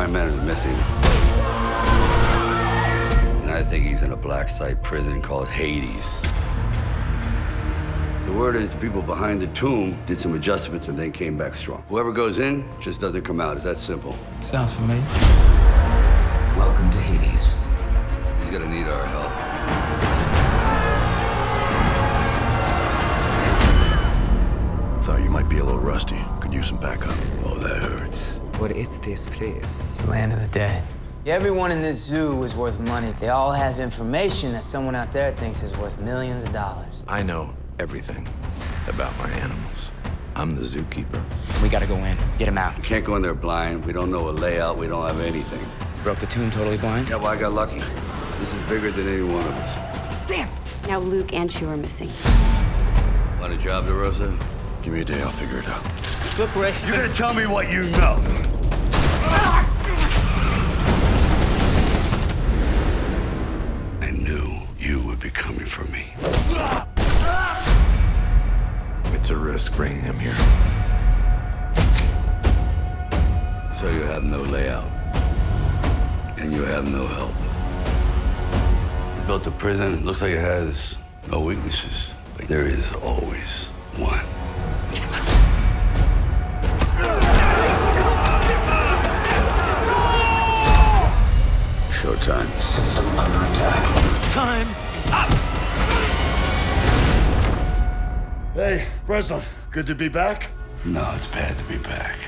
my men is missing. And I think he's in a black site prison called Hades. The word is the people behind the tomb did some adjustments and then came back strong. Whoever goes in just doesn't come out. It's that simple. Sounds familiar. Welcome to Hades. He's gonna need our help. Thought you might be a little rusty. Could use some backup. Oh, that hurts. What is this place? Land of the dead. Everyone in this zoo is worth money. They all have information that someone out there thinks is worth millions of dollars. I know everything about my animals. I'm the zookeeper. We gotta go in, get him out. We can't go in there blind. We don't know a layout. We don't have anything. Broke the tomb totally blind? Yeah, well, I got lucky. This is bigger than any one of us. Damn! Now Luke and Shu are missing. Want a job, DeRosa? Give me a day, I'll figure it out. Look, Ray. You're gonna tell me what you know. Be coming for me. It's a risk bringing him here. So you have no layout. And you have no help. You built a prison. It looks like it has no weaknesses. But there is always one. Showtime. Time is up! Hey, Breslin, good to be back. No, it's bad to be back.